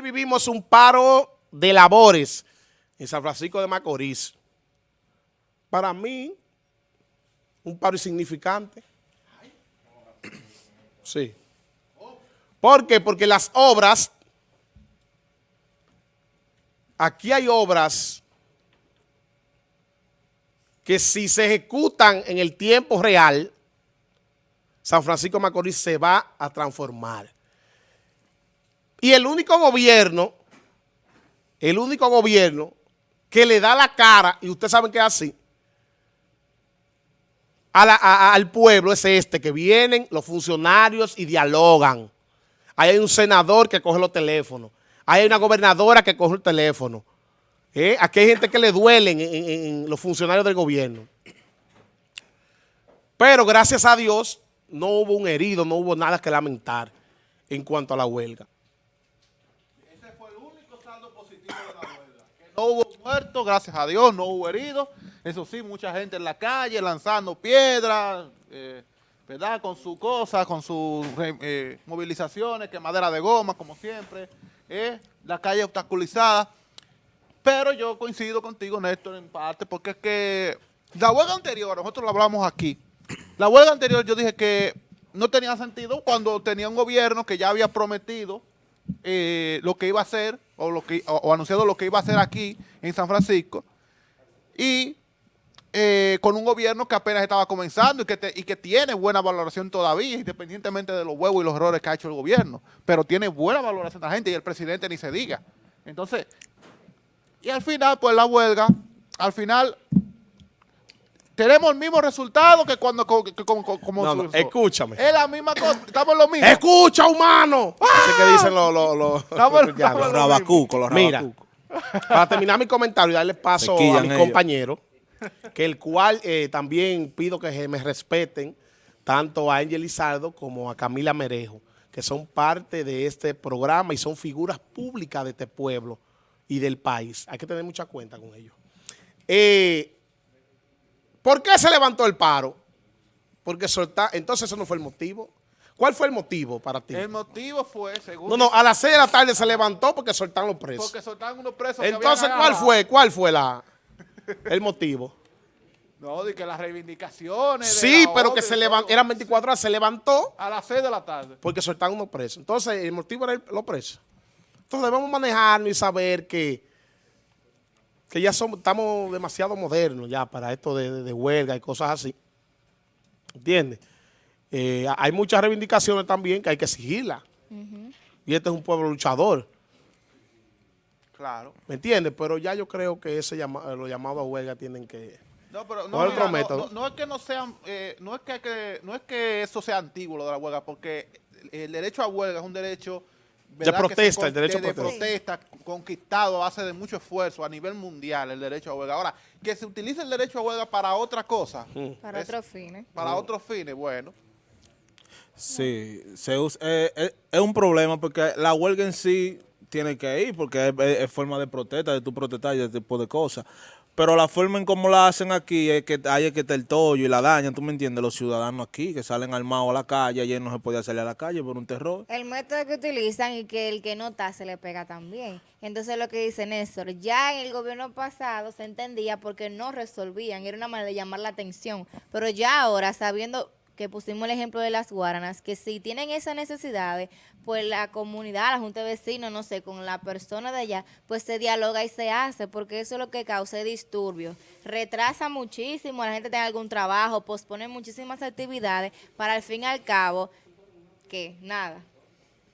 vivimos un paro de labores en San Francisco de Macorís. Para mí, un paro insignificante. Sí. ¿Por qué? Porque las obras, aquí hay obras que si se ejecutan en el tiempo real, San Francisco de Macorís se va a transformar. Y el único gobierno, el único gobierno que le da la cara, y ustedes saben que es así, al pueblo es este, que vienen los funcionarios y dialogan. Ahí hay un senador que coge los teléfonos. Ahí hay una gobernadora que coge el teléfono. ¿Eh? Aquí hay gente que le duelen en los funcionarios del gobierno. Pero gracias a Dios no hubo un herido, no hubo nada que lamentar en cuanto a la huelga. No hubo muertos, gracias a Dios, no hubo heridos. Eso sí, mucha gente en la calle lanzando piedras, eh, ¿verdad? Con sus cosas, con sus eh, movilizaciones, que madera de goma, como siempre. Eh, la calle obstaculizada. Pero yo coincido contigo, Néstor, en parte, porque es que la huelga anterior, nosotros lo hablamos aquí, la huelga anterior yo dije que no tenía sentido cuando tenía un gobierno que ya había prometido eh, lo que iba a hacer o, lo que, o, anunciado lo que iba a hacer aquí en San Francisco y eh, con un gobierno que apenas estaba comenzando y que, y que tiene buena valoración todavía, independientemente de los huevos y los errores que ha hecho el gobierno, pero tiene buena valoración la gente y el presidente ni se diga. Entonces, y al final, pues la huelga, al final tenemos el mismo resultado que cuando como no, no, escúchame. Es la misma cosa, estamos en lo mismo. Escucha, humano. ¡Ah! que dicen los los los, los rabacucos, los Mira, para terminar mi comentario y darle paso a mi compañero, que el cual eh, también pido que me respeten tanto a Ángel Lizardo como a Camila Merejo, que son parte de este programa y son figuras públicas de este pueblo y del país. Hay que tener mucha cuenta con ellos. Eh, ¿Por qué se levantó el paro? Porque soltar, entonces eso no fue el motivo. ¿Cuál fue el motivo para ti? El motivo fue, según... No, no, a las 6 de la tarde se levantó porque soltaron los presos. Porque soltaron unos presos Entonces, ¿cuál fue? ¿Cuál fue la, el motivo? No, de que las reivindicaciones... Sí, pero que se levantó, eran 24 horas, se levantó... A las 6 de la tarde. Porque soltaron unos presos. Entonces, el motivo era los presos. Entonces, debemos manejarnos y saber que que ya somos, estamos demasiado modernos ya para esto de, huelga y cosas así. ¿Entiendes? Eh, hay muchas reivindicaciones también que hay que exigirlas. Y este es un pueblo luchador. Claro. ¿Me entiendes? Pero ya yo creo que ese llama, los llamados a huelga tienen que... No, pero no, otro método. no, es que no sean, eh, no es que, no es que eso sea antiguo lo de la huelga, porque el derecho a huelga es un derecho de protesta, el derecho a protesta. De protesta conquistado a base de mucho esfuerzo a nivel mundial, el derecho a huelga. Ahora, que se utilice el derecho a huelga para otra cosa. Para otros fines. Para otros fines, bueno. Sí, se eh, eh, es un problema porque la huelga en sí tiene que ir porque es, forma de protesta, de tu protestar y ese tipo de cosas. Pero la forma en cómo la hacen aquí es que hay que estar el tollo y la dañan, ¿tú me entiendes? Los ciudadanos aquí que salen armados a la calle, ayer no se podía salir a la calle por un terror. El método que utilizan y que el que no está se le pega también. Entonces lo que dice Néstor, ya en el gobierno pasado se entendía porque no resolvían, era una manera de llamar la atención. Pero ya ahora, sabiendo que pusimos el ejemplo de las guaranas, que si tienen esas necesidades, pues la comunidad, la junta de vecinos, no sé, con la persona de allá, pues se dialoga y se hace, porque eso es lo que causa disturbios. Retrasa muchísimo, la gente tiene algún trabajo, pospone muchísimas actividades para al fin y al cabo, que nada,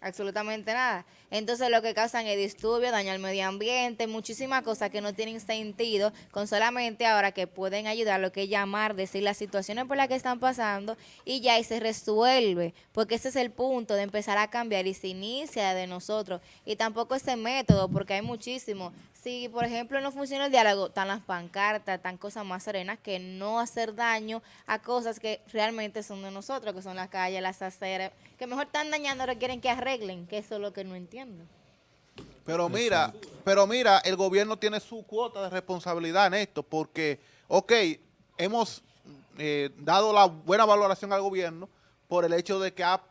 absolutamente nada. Entonces lo que causan es disturbio, daño al medio ambiente, muchísimas cosas que no tienen sentido, con solamente ahora que pueden ayudar lo que es llamar, decir las situaciones por las que están pasando y ya y se resuelve, porque ese es el punto de empezar a cambiar y se inicia de nosotros. Y tampoco ese método, porque hay muchísimo. Si, por ejemplo, no funciona el diálogo, están las pancartas, están cosas más serenas que no hacer daño a cosas que realmente son de nosotros, que son las calles, las aceras, que mejor están dañando, requieren que arreglen, que eso es lo que no entiendo. Pero mira, pero mira, el gobierno tiene su cuota de responsabilidad en esto, porque, ok, hemos eh, dado la buena valoración al gobierno por el hecho de que ha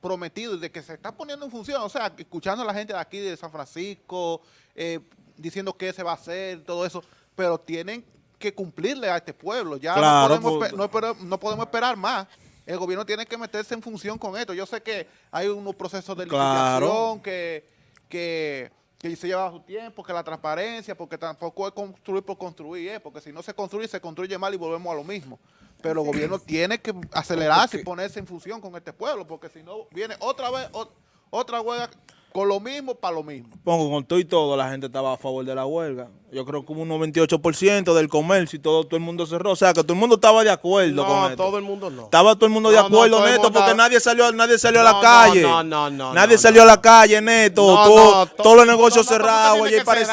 prometido y de que se está poniendo en función, o sea, escuchando a la gente de aquí de San Francisco, eh, diciendo qué se va a hacer, todo eso, pero tienen que cumplirle a este pueblo, ya no, podemos, pues. no, podemos esperar más. El gobierno tiene que meterse en función con esto. Yo sé que hay unos procesos de licitación que, que, se lleva su tiempo, que la transparencia, porque tampoco es construir por construir, ¿eh? porque si no se construye, se construye mal y volvemos a lo mismo pero el gobierno tiene que acelerarse y ponerse en función con este pueblo, porque si no viene otra vez otra huelga con lo mismo para lo mismo. Pongo con todo y todo, la gente estaba a favor de la huelga. Yo creo que un 98% del comercio y todo, todo el mundo cerró. O sea, que todo el mundo estaba de acuerdo con esto. todo el mundo no. Estaba todo el mundo de acuerdo, Neto, porque nadie salió, nadie salió a la calle. No, no, no. Nadie salió a la calle, Neto. Todo, todos los negocios cerrados. Parece,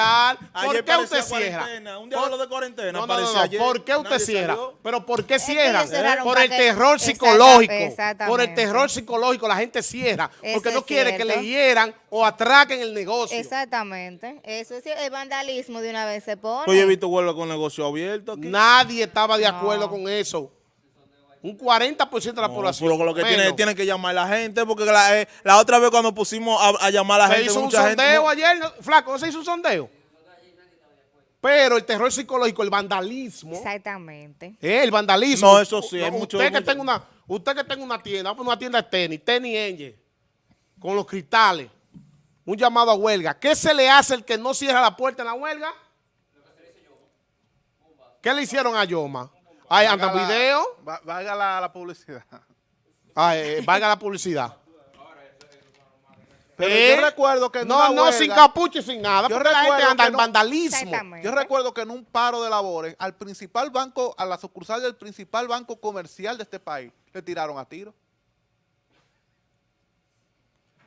¿Por qué usted cierra? Un día de cuarentena. No, ¿Por qué usted cierra? Pero ¿por qué cierra? Por el terror psicológico. Por el terror psicológico la gente cierra. Porque no quiere que le hieran o atraquen el negocio. Exactamente. Eso es el vandalismo de una vez se pone. Pues yo he visto huelga con negocio abierto aquí. Nadie estaba de acuerdo con eso. Un 40% de la población. Pero lo que tiene, tiene, que llamar la gente, porque la, eh, la otra vez cuando pusimos a, llamar a la gente. Se hizo un sondeo ayer, Flaco, se hizo un sondeo. Pero el terror psicológico, el vandalismo. Exactamente. Eh, el vandalismo. No, eso sí, hay mucho. Usted que, tenga una, usted que tenga una tienda, una tienda de tenis, tenis Angel, con los cristales, un llamado a huelga. ¿Qué se le hace el que no cierra la puerta en la huelga? ¿Qué le hicieron a Yoma? Ahí anda video. Valga la, publicidad. Eh, valga la publicidad. Pero yo ¿Eh? recuerdo que en No, no, sin capucho y sin nada, yo porque la gente anda en vandalismo. Yo recuerdo que en un paro de labores, al principal banco, a la sucursal del principal banco comercial de este país, le tiraron a tiro.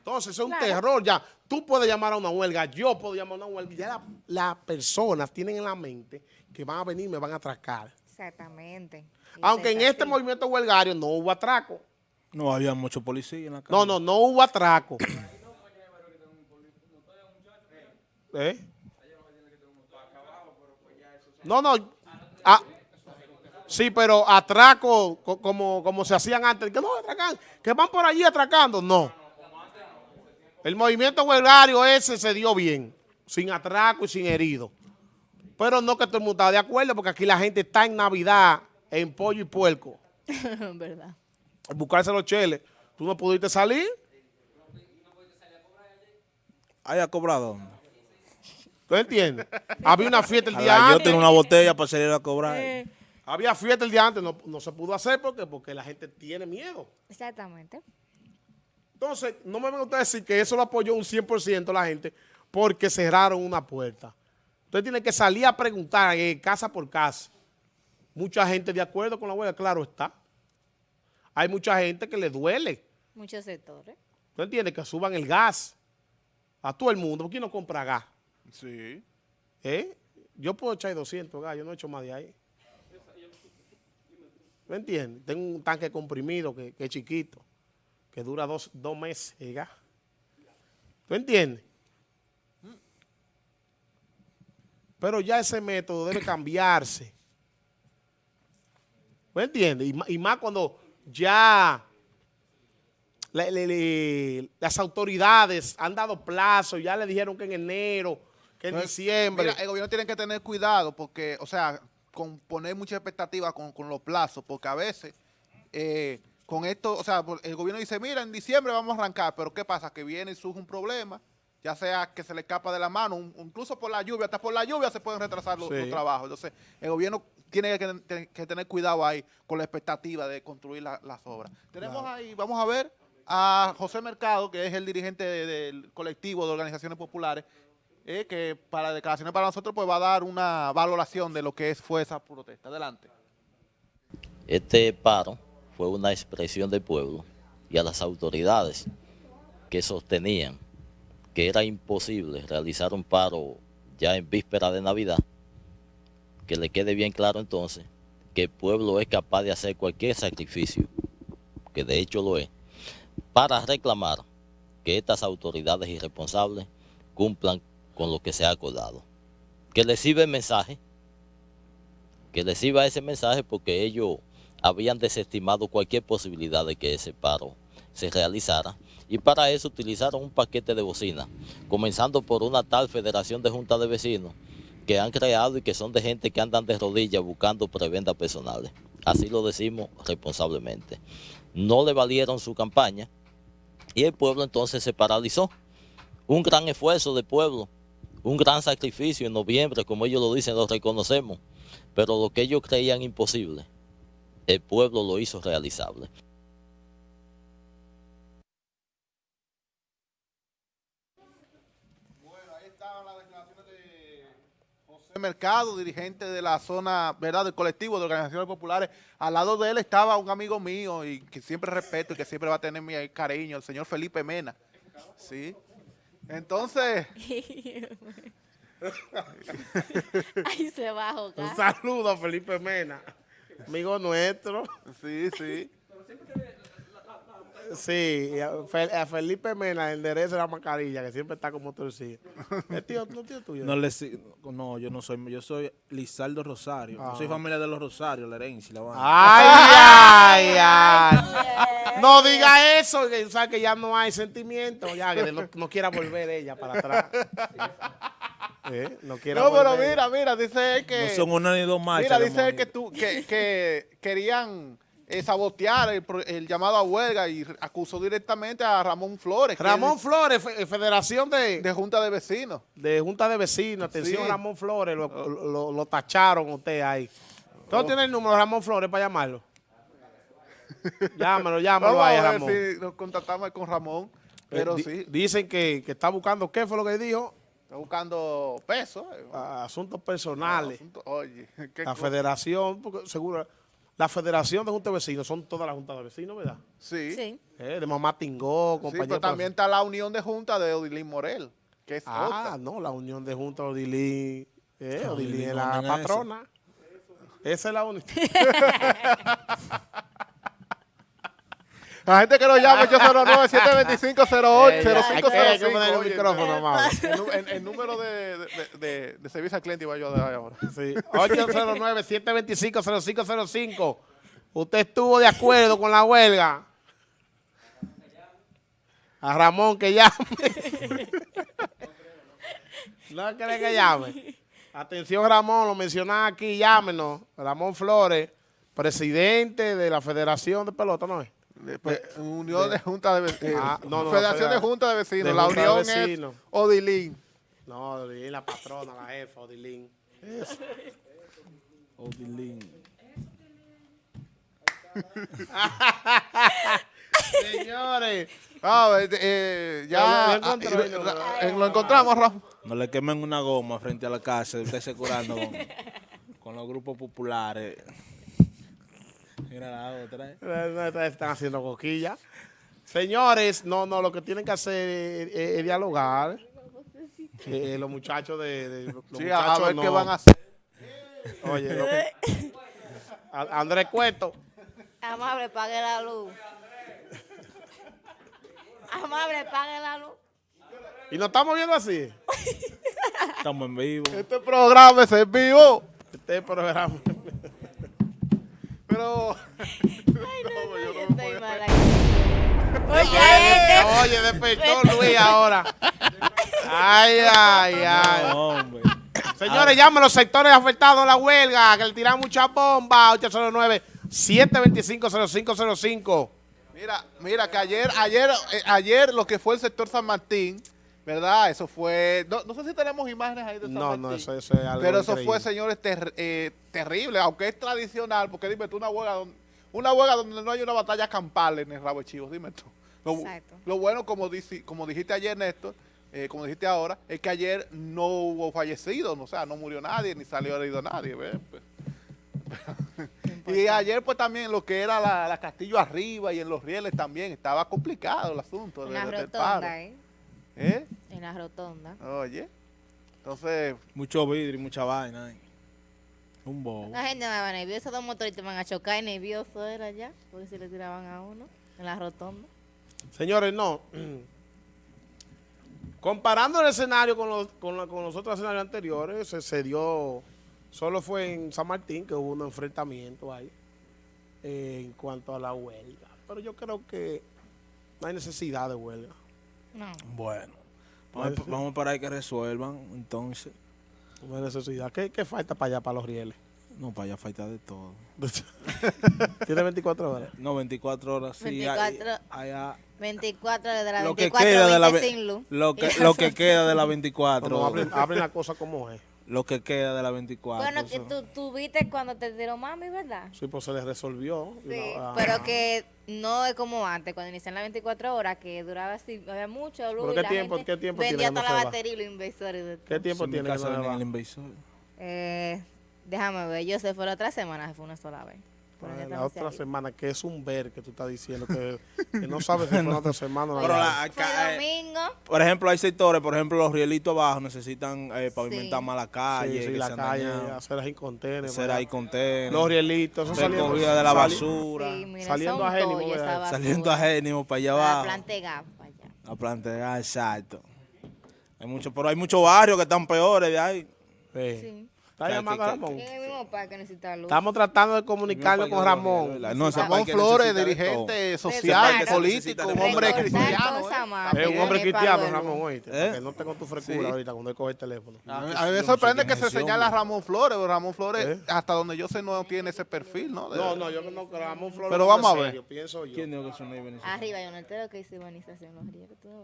Entonces, es un terror ya. Tú puedes llamar a una huelga, yo puedo llamar a una huelga. Ya las personas tienen en la mente que van a venir y me van a atracar. Exactamente. Aunque en este movimiento huelgario no hubo atraco. No había mucho policía en la calle. No, no, no hubo atraco. ¿Eh? No, no. Ah, sí, pero atraco como, como se hacían antes. Que no atracan, que van por allí atracando. No. El movimiento huelgario ese se dio bien, sin atraco y sin herido. Pero no que todo el mundo está de acuerdo, porque aquí la gente está en Navidad, en pollo y puerco. ¿Verdad? Buscarse los cheles. ¿Tú no pudiste salir? ¿Haya cobrado? ¿Tú entiendes? Había una fiesta el día antes. Yo tengo una botella para salir a cobrar. Eh. Había fiesta el día antes, no, no se pudo hacer porque, porque la gente tiene miedo. Exactamente. Entonces, no me van a decir que eso lo apoyó un 100% la gente porque cerraron una puerta. Usted tiene que salir a preguntar eh, casa por casa. Mucha gente de acuerdo con la huelga, claro está. Hay mucha gente que le duele. Muchos sectores. ¿Tú entiendes? Que suban el gas a todo el mundo. ¿Por qué no compra gas? Sí. ¿Eh? Yo puedo echar 200 gas, yo no he hecho más de ahí. ¿Me entiendes? Tengo un tanque comprimido que es chiquito que dura dos, meses ¿Tú entiendes? Pero ya ese método debe cambiarse. ¿Me entiendes? Y, más cuando ya las autoridades han dado plazo, ya le dijeron que en enero, que en diciembre. el gobierno tiene que tener cuidado porque, o sea, con poner mucha expectativa con, con los plazos, porque a veces... Eh, con esto, o sea, el gobierno dice, mira, en diciembre vamos a arrancar, pero ¿qué pasa? Que viene y surge un problema, ya sea que se le escapa de la mano, incluso por la lluvia, hasta por la lluvia se pueden retrasar los, trabajos. Entonces, el gobierno tiene que, tener cuidado ahí con la expectativa de construir las obras. Tenemos ahí, vamos a ver a José Mercado, que es el dirigente del colectivo de organizaciones populares, eh, que para declaraciones para nosotros pues va a dar una valoración de lo que es, fue esa protesta. Adelante. Este paro fue una expresión del pueblo y a las autoridades que sostenían que era imposible realizar un paro ya en víspera de Navidad, que le quede bien claro entonces que el pueblo es capaz de hacer cualquier sacrificio, que de hecho lo es, para reclamar que estas autoridades irresponsables cumplan con lo que se ha acordado. Que les sirva el mensaje, que les sirva ese mensaje porque ellos habían desestimado cualquier posibilidad de que ese paro se realizara Y para eso utilizaron un paquete de bocina, comenzando por una tal Federación de Juntas de Vecinos, que han creado y que son de gente que andan de rodillas buscando prebendas personales. Así lo decimos responsablemente. No le valieron su campaña y el pueblo entonces se paralizó. Un gran esfuerzo del pueblo, un gran sacrificio en noviembre, como ellos lo dicen, lo reconocemos, pero lo que ellos creían imposible, el pueblo lo hizo realizable. Mercado, dirigente de la zona, ¿verdad?, del colectivo de organizaciones populares. Al lado de él estaba un amigo mío y que siempre respeto y que siempre va a tener mi cariño, el señor Felipe Mena. Sí. Entonces... Ahí se va a Un saludo a Felipe Mena, amigo nuestro. Sí, sí. Sí, a Felipe Mena endereza la mascarilla, que siempre está como torcido. ¿Es tío, no tío tuyo? No, le, no, yo no soy, yo soy Lizardo Rosario. Yo soy ah. familia de los Rosarios, la herencia, la Ay, ay, ay. No diga eso, que sabe que ya no hay sentimiento, ya que no, quiera volver ella para atrás. ¿Eh? No, quiera no pero mira, mira, dice él que... No son una ni dos Mira, dice él que, tú, que, que querían eh, sabotear el, llamado a huelga y acusó directamente a Ramón Flores. Ramón Flores, eh, Federación de... De Junta de Vecinos. De Junta de Vecinos, atención Ramón Flores, lo, tacharon usted ahí. ¿Todo tiene el número de Ramón Flores para llamarlo? llámalo, llámalo ahí, Ramón. si nos contactamos con Ramón, pero sí. Dicen que, está buscando, ¿qué fue lo que dijo? Está buscando peso. asuntos personales. oye, La federación, porque seguro la Federación de Junta de Vecinos son todas las juntas de vecinos, ¿verdad? Sí. sí. Eh, de Mamá Tingó, compañero. Sí, pero también está la Unión de Junta de Odilín Morel, que es Ah, no, la Unión de Junta de Odilín. Eh, Odilín es la patrona. Esa es la única. La gente que nos llame 809-725-0505. el micrófono, más. El, número de, de, de, servicio al cliente iba yo a dejar ahora. Sí. 809-725-0505. ¿Usted estuvo de acuerdo con la huelga? A Ramón que llame. ¿No quiere que llame? Atención Ramón, lo mencionaba aquí, llámenos. Ramón Flores, presidente de la Federación de Pelota, ¿no es? Pues, unión de, Junta de Vecinos. Ah, Federación de Junta de Vecinos. la Unión es Odilín. No, Odilín, la patrona, la jefa, Odilín. Odilín. Señores. Ah, eh, ya lo, eh, encontramos, Rafa. No le quemen una goma frente a la casa, usted se curando con, con los grupos populares. Mira la otra. Están haciendo coquillas. Señores, no, no, lo que tienen que hacer es, dialogar. Eh, los muchachos de... los sí, a ver qué van a hacer. Oye, lo que, Andrés Cueto. Amable, pague la luz. Amable, pague la luz. ¿Y nos estamos viendo así? Estamos en vivo. Este programa es en vivo. Este programa pero... Oye, oye, despechó Luis ahora. Ay, ay, ay. Señores, llamen los sectores afectados a la huelga, que le tiran mucha bomba. 809-725-0505. Mira, mira, que ayer, ayer, eh, ayer lo que fue el sector San Martín, ¿verdad? Eso fue, no, sé si tenemos imágenes ahí de San no, Martín. No, eso, es algo Pero eso fue, señores, eh, terrible, aunque es tradicional, porque dime tú, una huelga donde, una huelga donde no hay una batalla campal en el rabo de chivos, dime tú. Lo, lo bueno, como, como dijiste ayer, Néstor, eh, como dijiste ahora, es que ayer no hubo fallecidos, o sea, no murió nadie, ni salió herido nadie. Pues. y ayer pues también lo que era la, Castillo arriba y en los rieles también estaba complicado el asunto. La rotonda, ¿eh? ¿Eh? En la rotonda. Oye, entonces... Mucho vidrio y mucha vaina. ¿eh? Un bobo. La gente va nerviosa, dos motoristas van a chocar y nervioso era ya, porque si le tiraban a uno en la rotonda. Señores, no. Comparando el escenario con los, con, los otros escenarios anteriores, se, dio, solo fue en San Martín que hubo un enfrentamiento ahí eh, en cuanto a la huelga. Pero yo creo que No hay necesidad de huelga. No. Bueno, vamos, vamos para ahí que resuelvan, entonces. Hay necesidad. ¿Qué, qué falta para allá, para los rieles? No, para allá falta de todo. Tiene 24 horas. No, 24 horas, sí. 24. hay- allá, 24 de la lo que 24 queda de la 20 ve- sin luz. lo que, lo que queda de la 24. No, hablen, hablen la cosa como es. Lo que queda de la 24. Bueno, que tú, tú viste cuando te tiró mami, ¿verdad? Sí, pues se les resolvió. Sí, no- ah, pero que no es como antes, cuando inician las 24 horas, que duraba así, había mucho luz. ¿Pero y qué la tiempo- gente qué tiempo vendía tiene que no toda la batería y los inversores. ¿Qué tiempo tiene que no el inversor. Eh, déjame ver, yo se fue la otra semana, se fue una sola vez. Ah, La otra semana, que es un ver que tú estás diciendo, que, que no sabes si la otra semana. o la Pero otra. la- Fue acá, eh, domingo. por ejemplo, hay sectores, por ejemplo, los rielitos abajo necesitan eh, pavimentar Sí. más la Sí, calle, sí, que la se han calle, dañado, hacer ahí contener. hacer ahí Los rielitos, eso saliendo, de la basura, Sí, mira, saliendo a Génimo, saliendo a Génimo para allá abajo. plantegar para allá. A plantear, exacto. Hay mucho, pero hay muchos barrios que están peores de ahí. Sí. ¿Está llamando a Ramón? En el mismo parque necesita luz. Estamos tratando de comunicarnos con Ramón. No, ese Ramón Flores, dirigente todo. social, político, un hombre cristiano. ¿eh? Es un hombre cristiano, Ramón, oíste. ¿Eh? Que no tenga tu frescura Sí. ahorita cuando él coge el teléfono. A mí, Yo a mí me no sorprende que se señala a. Ramón Flores, pero Ramón Flores, ¿Eh? hasta donde yo sé, no tiene ese perfil, ¿no? De- No, no, yo no creo. Ramón Flores Pero vamos a ver. pienso yo. ¿Quién dijo que no? Arriba hay un entero que dice urbanización Los no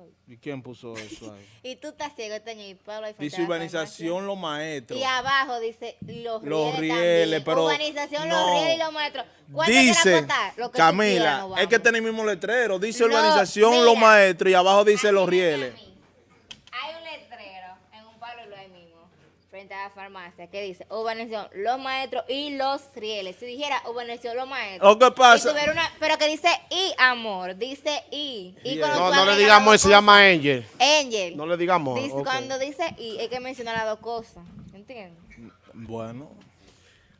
ves. ¿Y quién puso eso ahí? Y tú estás ciego, teño y Pablo ahí frente Dice urbanización los maestros. Y abajo dice Los Los Rieles. Pero Urbanización no. Los Rieles y los maestros. ¿Cuál Dice? Lo que Camila, es que tiene el mismo letrero. Dice urbanización los maestros y abajo dice los rieles. Hay un letrero en un pueblo ahí mismo, frente a la farmacia, que dice urbanización Los Maestros y Los Rieles. Si dijera urbanización Los Maestros. Lo que pasa- y una- pero que dice I, amor. Dice I. Y cuando No, no le digamos, se llama Angel. Angel. No le digamos. Dice-. Cuando dice I, hay que mencionar las dos cosas. ¿Entiendes? Bueno,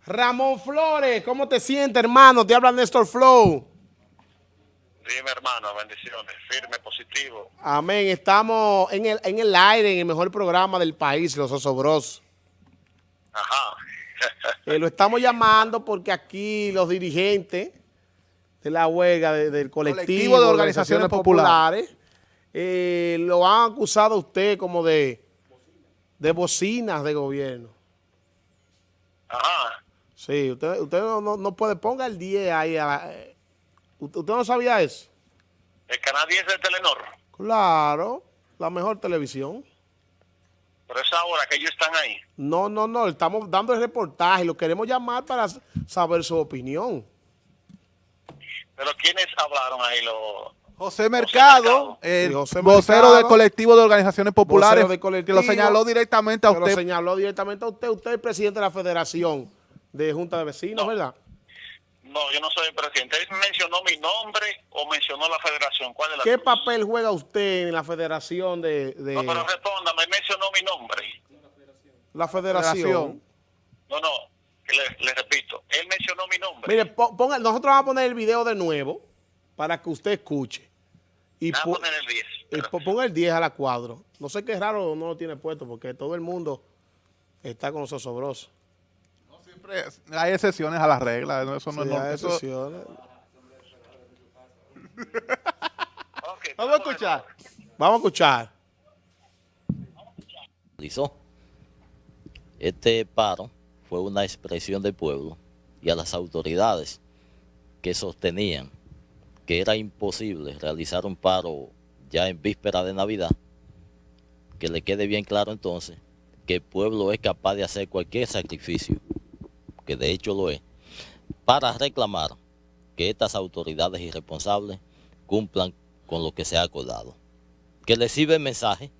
Ramón Flores, ¿cómo te sientes, hermano? Te habla Néstor Flow. Dime, hermano, bendiciones. Firme, positivo. Amén. Estamos en el, en el aire, en el mejor programa del país, Los Osobros. Ajá. Eh, lo estamos llamando porque aquí los dirigentes de la huelga de- del colectivo, Colectivo de Organizaciones populares eh, lo han acusado a usted como de, de bocinas de gobierno. Ajá. Sí, usted, usted no, no- no puede, ponga el 10 ahí. a la- eh, ¿Usted usted no sabía eso? El canal 10 de Telenor. Claro, la mejor televisión. Pero es ahora que ellos están ahí. No, no, no, estamos dando el reportaje, lo queremos llamar para saber su opinión. Pero ¿quiénes hablaron ahí? Los... José Mercado, Mercado. el José vocero Mercado. del colectivo de organizaciones populares, que lo señaló directamente a Se lo usted. señaló directamente a usted. Usted es el presidente de la Federación de Junta de Vecinos, No. ¿verdad? No, yo no soy el presidente. Él mencionó mi nombre o mencionó la federación. ¿Cuál es la ¿Qué papel juega usted en la Federación de, de No, pero respóndame. Él mencionó mi nombre. la Federación? Federación. No, no. Le, le repito. Él mencionó mi nombre. Mire, po- ponga, nosotros vamos a poner el video de nuevo para que usted escuche. Y, Voy a po- poner el 10. y po- ponga el 10 a la cuadro. No sé qué raro no lo tiene puesto porque todo el mundo está con los osobrosos. Siempre hay excepciones a las reglas. ¿no? Eso no Sí, es normal. hay excepciones. Ok, Vamos a escuchar. Vamos a escuchar. Este paro fue una expresión del pueblo y a las autoridades que sostenían que era imposible realizar un paro ya en víspera de Navidad, que le quede bien claro entonces que el pueblo es capaz de hacer cualquier sacrificio, que de hecho lo es, para reclamar que estas autoridades irresponsables cumplan con lo que se ha acordado. Que les sirva el mensaje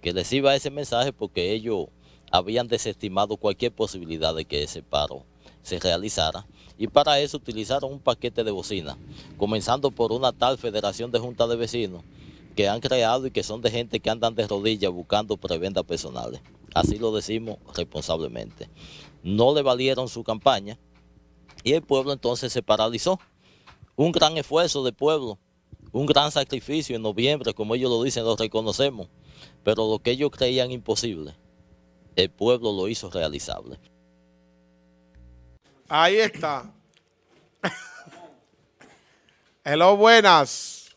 que reciba ese mensaje porque ellos habían desestimado cualquier posibilidad de que ese paro se realizara y para eso utilizaron un paquete de bocinas, comenzando por una tal Federación de Juntas de Vecinos que han creado y que son de gente que andan de rodillas buscando prebendas personales. Así lo decimos responsablemente. No le valieron su campaña y el pueblo entonces se paralizó. Un gran esfuerzo del pueblo, un gran sacrificio en noviembre, como ellos lo dicen, lo reconocemos pero lo que ellos creían imposible, el pueblo lo hizo realizable. Ahí está. Hello, buenas.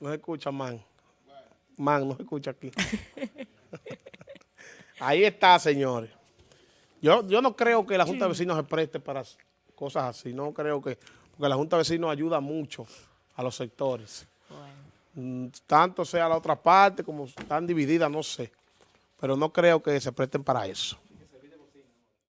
No se escucha, man. Man, no se escucha aquí. Ahí está, señores. Yo, yo no creo que la Junta de Vecinos se preste para cosas así. No creo que... Porque la Junta de Vecinos ayuda mucho a los sectores. Mm, Tanto sea la otra parte como están divididas, no sé. Pero no creo que se presten para eso.